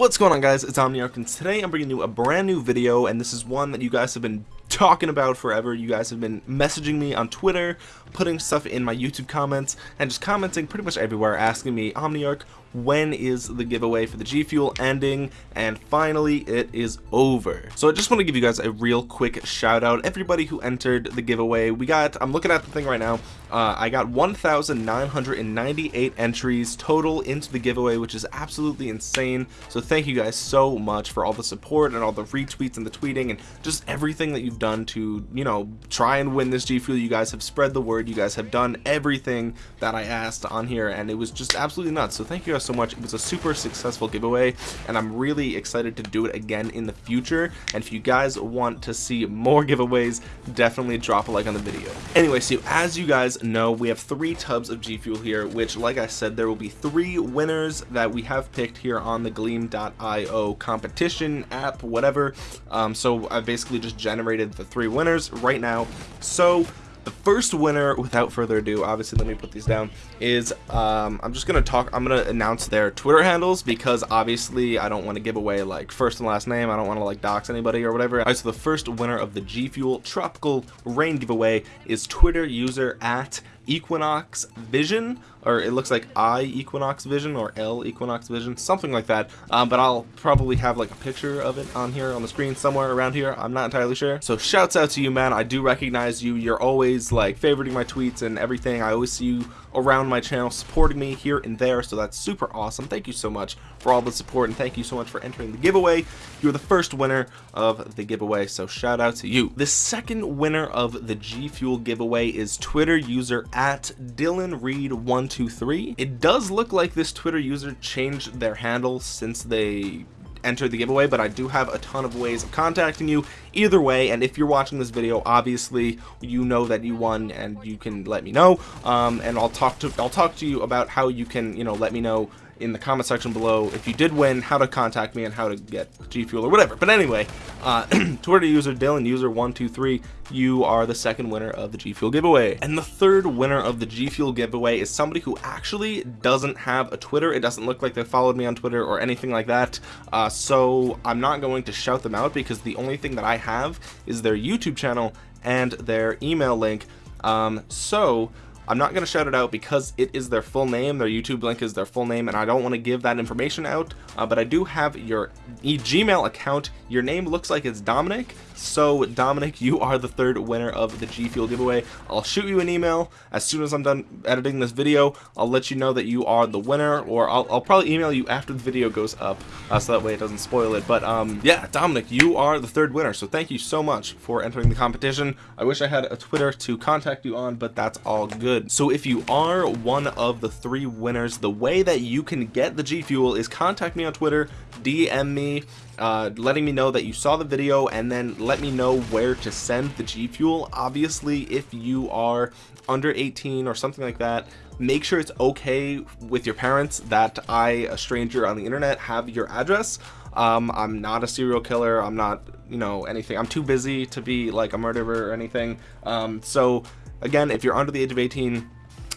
What's going on guys, it's Omniarch and today I'm bringing you a brand new video and this is one that you guys have been talking about forever. You guys have been messaging me on Twitter, putting stuff in my YouTube comments, and just commenting pretty much everywhere asking me, Omniarch, when is the giveaway for the G Fuel ending and finally it is over. So I just want to give you guys a real quick shout out everybody who entered the giveaway we got I'm looking at the thing right now uh, I got 1,998 entries total into the giveaway which is absolutely insane. So thank you guys so much for all the support and all the retweets and the tweeting and just everything that you've done to you know try and win this G Fuel. You guys have spread the word. You guys have done everything that I asked on here and it was just absolutely nuts. So thank you guys guys so much. It was a super successful giveaway, and I'm really excited to do it again in the future. And if you guys want to see more giveaways, definitely drop a like on the video. Anyway, so as you guys know, we have three tubs of G Fuel here, which, like I said, there will be three winners that we have picked here on the Gleam.io competition app, whatever. Um, so I basically just generated the three winners right now. So the first winner without further ado obviously let me put these down is um, I'm just gonna talk I'm gonna announce their Twitter handles because obviously I don't want to give away like first and last name I don't want to like dox anybody or whatever. All right, so the first winner of the G Fuel tropical rain giveaway is Twitter user at Equinox Vision or it looks like I Equinox Vision or L Equinox Vision something like that. Um, but I'll probably have like a picture of it on here on the screen somewhere around here. I'm not entirely sure. So shouts out to you man. I do recognize you. You're always like favoriting my tweets and everything. I always see you around my channel supporting me here and there so that's super awesome. Thank you so much for all the support and thank you so much for entering the giveaway. You're the first winner of the giveaway so shout out to you. The second winner of the G Fuel giveaway is Twitter user at Dylan Reed 123 it does look like this Twitter user changed their handle since they enter the giveaway but I do have a ton of ways of contacting you. Either way and if you're watching this video obviously you know that you won and you can let me know. Um, and I'll talk to I'll talk to you about how you can you know let me know in the comment section below if you did win how to contact me and how to get G Fuel or whatever. But anyway uh, Twitter user Dylan user 123 you are the second winner of the G Fuel giveaway. And the third winner of the G Fuel giveaway is somebody who actually doesn't have a Twitter. It doesn't look like they followed me on Twitter or anything like that. Uh, so I'm not going to shout them out because the only thing that I have is their YouTube channel and their email link. Um, so I'm not going to shout it out because it is their full name. Their YouTube link is their full name, and I don't want to give that information out. Uh, but I do have your e Gmail account. Your name looks like it's Dominic. So Dominic, you are the third winner of the G Fuel giveaway. I'll shoot you an email as soon as I'm done editing this video. I'll let you know that you are the winner, or I'll, I'll probably email you after the video goes up, uh, so that way it doesn't spoil it. But um, yeah, Dominic, you are the third winner. So thank you so much for entering the competition. I wish I had a Twitter to contact you on, but that's all good good so if you are one of the three winners the way that you can get the G Fuel is contact me on Twitter DM me uh, letting me know that you saw the video and then let me know where to send the G Fuel. Obviously if you are under 18 or something like that make sure it's okay with your parents that I a stranger on the internet have your address. Um, I'm not a serial killer. I'm not you know anything. I'm too busy to be like a murderer or anything. Um, so again if you're under the age of 18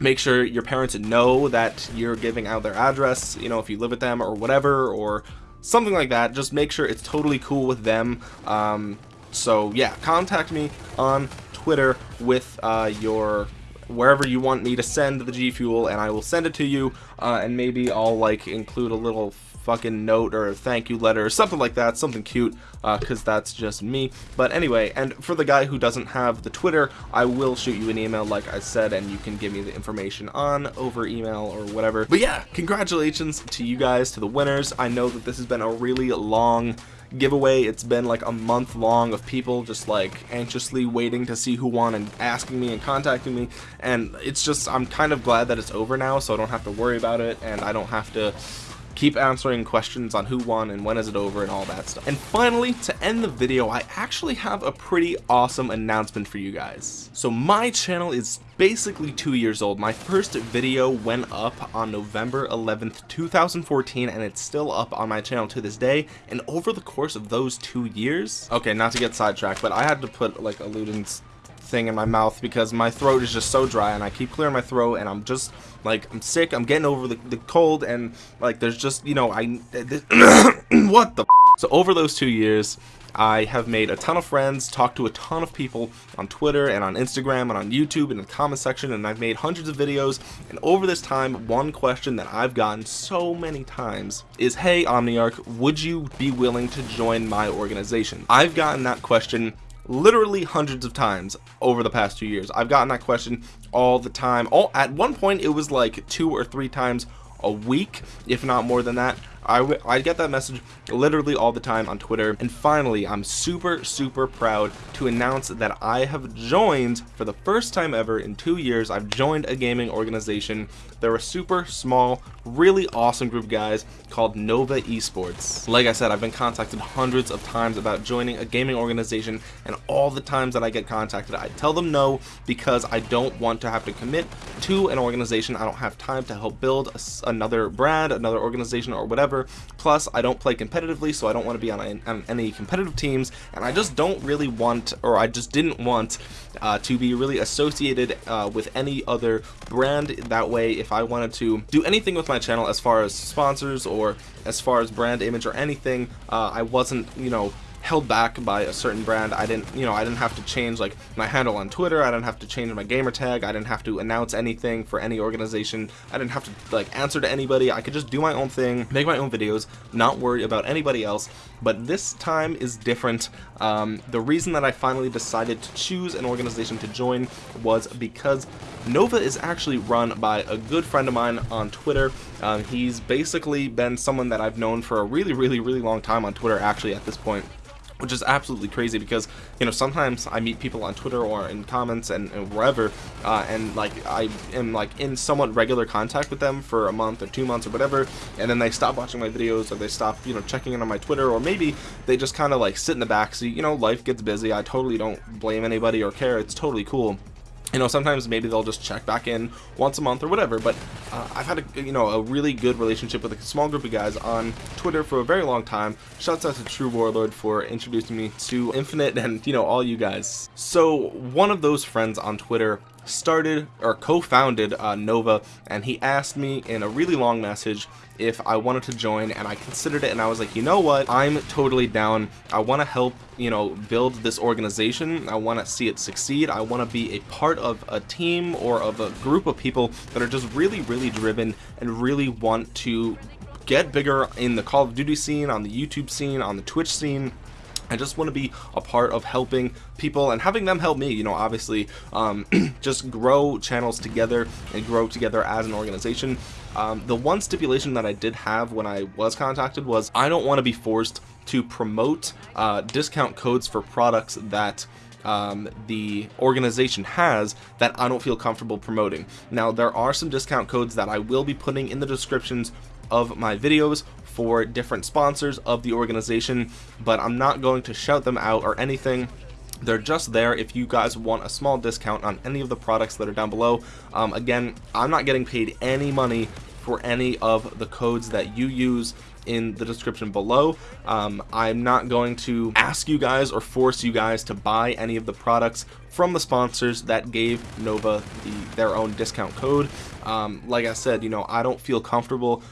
make sure your parents know that you're giving out their address you know if you live with them or whatever or something like that. Just make sure it's totally cool with them. Um, so yeah contact me on Twitter with uh, your wherever you want me to send the G Fuel and I will send it to you. Uh, and maybe I'll like include a little fucking note or a thank you letter or something like that something cute because uh, that's just me. But anyway and for the guy who doesn't have the Twitter I will shoot you an email like I said and you can give me the information on over email or whatever. But yeah congratulations to you guys to the winners. I know that this has been a really long giveaway. It's been like a month long of people just like anxiously waiting to see who won and asking me and contacting me. And it's just I'm kind of glad that it's over now so I don't have to worry about it and I don't have to keep answering questions on who won and when is it over and all that stuff. And finally, to end the video, I actually have a pretty awesome announcement for you guys. So my channel is basically two years old. My first video went up on November 11th, 2014, and it's still up on my channel to this day. And over the course of those two years, okay, not to get sidetracked, but I had to put like a Ludens thing in my mouth because my throat is just so dry and I keep clearing my throat and I'm just like I'm sick I'm getting over the, the cold and like there's just you know I what the so over those two years I have made a ton of friends, talked to a ton of people on Twitter and on Instagram and on YouTube and in the comment section, and I've made hundreds of videos. And over this time, one question that I've gotten so many times is, hey Omniarch, would you be willing to join my organization? I've gotten that question literally hundreds of times over the past two years. I've gotten that question all the time. All at one point, it was like two or three times a week, if not more than that. I, get that message literally all the time on Twitter. And finally, I'm super, super proud to announce that I have joined, for the first time ever in two years, I've joined a gaming organization. They're a super small, really awesome group guys called Nova Esports. Like I said, I've been contacted hundreds of times about joining a gaming organization, and all the times that I get contacted, I tell them no because I don't want to have to commit to an organization. I don't have time to help build a, another brand, another organization, or whatever Plus, I don't play competitively, so I don't want to be on any competitive teams, and I just don't really want, or I just didn't want uh, to be really associated uh, with any other brand. That way, if I wanted to do anything with my channel as far as sponsors or as far as brand image or anything, uh, I wasn't, you know, held back by a certain brand. I didn't, you know, I didn't have to change like my handle on Twitter. I didn't have to change my gamer tag. I didn't have to announce anything for any organization. I didn't have to like answer to anybody. I could just do my own thing, make my own videos, not worry about anybody else. But this time is different. Um, the reason that I finally decided to choose an organization to join was because Nova is actually run by a good friend of mine on Twitter. Um, he's basically been someone that I've known for a really, really, really long time on Twitter actually at this point which is absolutely crazy because you know sometimes I meet people on Twitter or in comments and, and wherever uh, and like I am like in somewhat regular contact with them for a month or two months or whatever and then they stop watching my videos or they stop you know checking in on my Twitter or maybe they just kind of like sit in the back seat you know life gets busy I totally don't blame anybody or care it's totally cool you know sometimes maybe they'll just check back in once a month or whatever but uh, I've had a you know a really good relationship with a small group of guys on Twitter for a very long time. Shouts out to True Warlord for introducing me to Infinite and you know all you guys. So one of those friends on Twitter started or co-founded uh, Nova and he asked me in a really long message if I wanted to join and I considered it and I was like you know what? I'm totally down. I want to help you know build this organization. I want to see it succeed. I want to be a part of a team or of a group of people that are just really really driven and really want to get bigger in the Call of Duty scene on the YouTube scene on the Twitch scene I just want to be a part of helping people and having them help me, you know, obviously, um, just grow channels together and grow together as an organization. Um, the one stipulation that I did have when I was contacted was I don't want to be forced to promote uh, discount codes for products that um, the organization has that I don't feel comfortable promoting. Now there are some discount codes that I will be putting in the descriptions of my videos for different sponsors of the organization but I'm not going to shout them out or anything. They're just there if you guys want a small discount on any of the products that are down below. Um, again I'm not getting paid any money for any of the codes that you use in the description below. Um, I'm not going to ask you guys or force you guys to buy any of the products from the sponsors that gave Nova the, their own discount code. Um, like I said you know I don't feel comfortable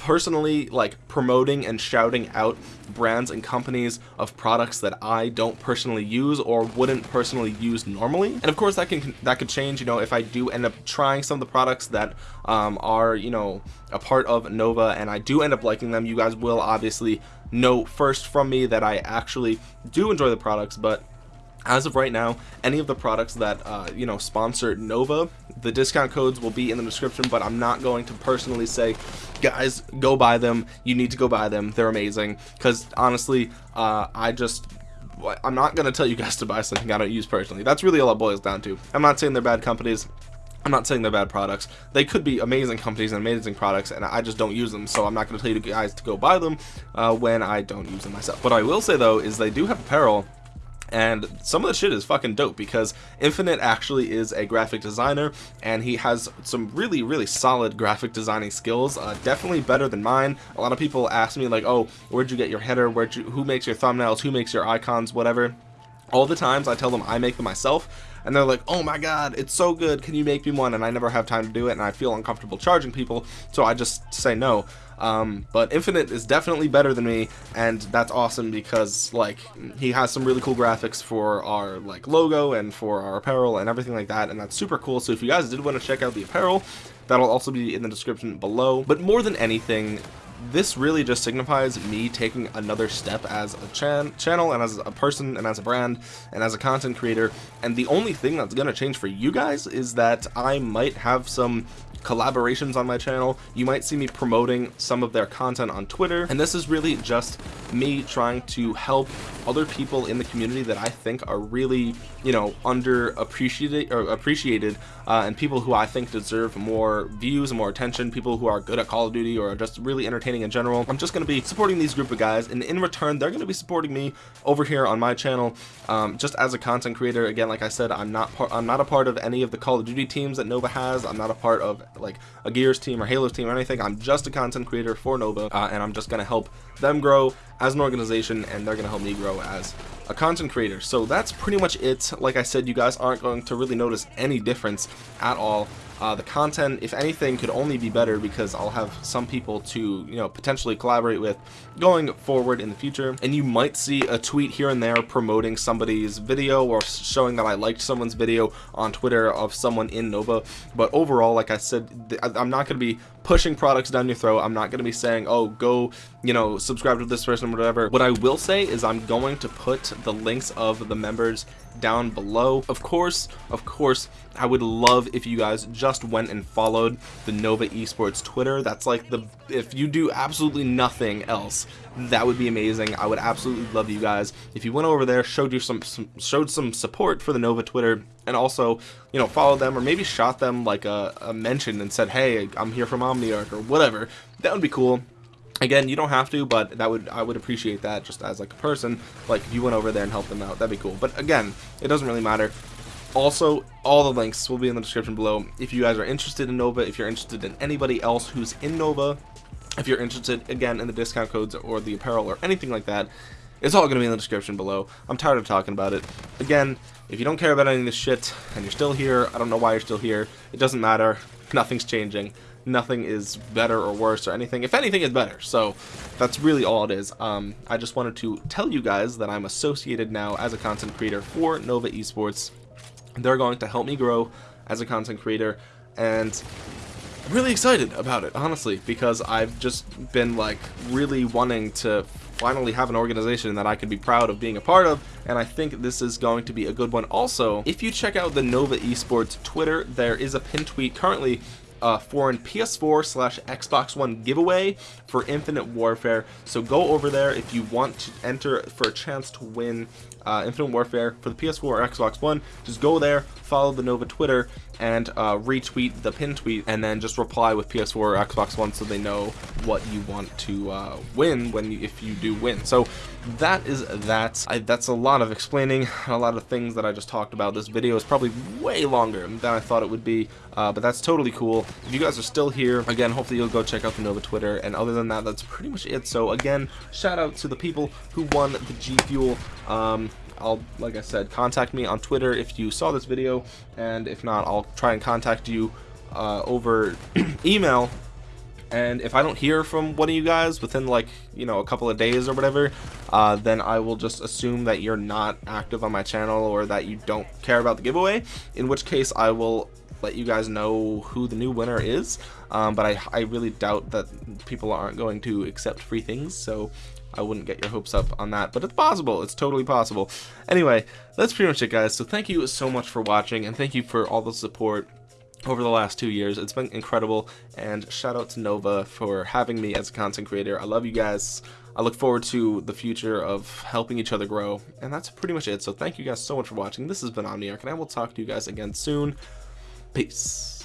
personally like promoting and shouting out brands and companies of products that I don't personally use or wouldn't personally use normally. And of course that can that could change you know if I do end up trying some of the products that um, are you know a part of Nova and I do end up liking them you guys will obviously know first from me that I actually do enjoy the products but as of right now any of the products that uh, you know sponsor Nova the discount codes will be in the description but I'm not going to personally say guys go buy them. You need to go buy them. They're amazing. Because honestly uh, I just I'm not gonna tell you guys to buy something I don't use personally. That's really all it boils down to. I'm not saying they're bad companies. I'm not saying they're bad products. They could be amazing companies and amazing products, and I just don't use them, so I'm not going to tell you guys to go buy them uh, when I don't use them myself. What I will say, though, is they do have apparel and some of the shit is fucking dope because Infinite actually is a graphic designer and he has some really really solid graphic designing skills uh, definitely better than mine. A lot of people ask me like oh where'd you get your header? Where'd you who makes your thumbnails? Who makes your icons? Whatever. All the times I tell them I make them myself and they're like oh my god it's so good. Can you make me one? And I never have time to do it and I feel uncomfortable charging people so I just say no. Um, but Infinite is definitely better than me and that's awesome because like he has some really cool graphics for our like logo and for our apparel and everything like that and that's super cool. So if you guys did want to check out the apparel that'll also be in the description below. But more than anything this really just signifies me taking another step as a chan channel and as a person and as a brand and as a content creator. And the only thing that's going to change for you guys is that I might have some collaborations on my channel. You might see me promoting some of their content on twitter. And this is really just me trying to help other people in the community that i think are really you know under appreciated or appreciated uh, and people who i think deserve more views and more attention people who are good at call of duty or just really entertaining in general i'm just going to be supporting these group of guys and in return they're going to be supporting me over here on my channel um, just as a content creator again like i said i'm not part i'm not a part of any of the call of duty teams that nova has i'm not a part of like a Gears team or Halo's team or anything. I'm just a content creator for Nova, uh, and I'm just gonna help them grow as an organization, and they're gonna help me grow as a content creator. So that's pretty much it. Like I said, you guys aren't going to really notice any difference at all uh, the content, if anything, could only be better because I'll have some people to, you know, potentially collaborate with going forward in the future. And you might see a tweet here and there promoting somebody's video or showing that I liked someone's video on Twitter of someone in Nova. But overall, like I said, I'm not going to be pushing products down your throat. I'm not going to be saying, oh, go, you know, subscribe to this person or whatever. What I will say is I'm going to put the links of the members down below. Of course, of course, I would love if you guys just went and followed the Nova Esports Twitter. That's like the, if you do absolutely nothing else, that would be amazing. I would absolutely love you guys. If you went over there, showed you some, some showed some support for the Nova Twitter, and also, you know, follow them or maybe shot them like a, a mention and said, hey, I'm here from Omniarch or whatever, that would be cool again you don't have to but that would i would appreciate that just as like a person like if you went over there and helped them out that'd be cool but again it doesn't really matter also all the links will be in the description below if you guys are interested in nova if you're interested in anybody else who's in nova if you're interested again in the discount codes or the apparel or anything like that it's all going to be in the description below i'm tired of talking about it again if you don't care about any of this shit and you're still here i don't know why you're still here it doesn't matter nothing's changing nothing is better or worse or anything. If anything, is better. So that's really all it is. Um, I just wanted to tell you guys that I'm associated now as a content creator for Nova Esports. They're going to help me grow as a content creator. And I'm really excited about it, honestly, because I've just been like really wanting to finally have an organization that I could be proud of being a part of. And I think this is going to be a good one. Also if you check out the Nova Esports Twitter there is a pin tweet currently uh, for an PS4 slash Xbox One giveaway for Infinite Warfare. So go over there if you want to enter for a chance to win uh, Infinite Warfare for the PS4 or Xbox One. Just go there, follow the Nova Twitter, and uh, retweet the pin tweet, and then just reply with PS4 or Xbox One so they know what you want to uh, win when you, if you do win. So that is that. I, that's a lot of explaining, a lot of things that I just talked about. This video is probably way longer than I thought it would be, uh, but that's totally cool. If you guys are still here, again, hopefully you'll go check out the Nova Twitter, and other than that, that's pretty much it. So again, shout out to the people who won the G Fuel. Um, I'll, like I said, contact me on Twitter if you saw this video, and if not, I'll try and contact you uh, over email. And if I don't hear from one of you guys within like, you know, a couple of days or whatever, uh, then I will just assume that you're not active on my channel or that you don't care about the giveaway, in which case I will let you guys know who the new winner is. Um, but I, I really doubt that people aren't going to accept free things, so I wouldn't get your hopes up on that, but it's possible. It's totally possible. Anyway, that's pretty much it, guys. So thank you so much for watching, and thank you for all the support over the last two years. It's been incredible, and shout out to Nova for having me as a content creator. I love you guys. I look forward to the future of helping each other grow, and that's pretty much it. So thank you guys so much for watching. This has been Omniarch, and I will talk to you guys again soon. Peace.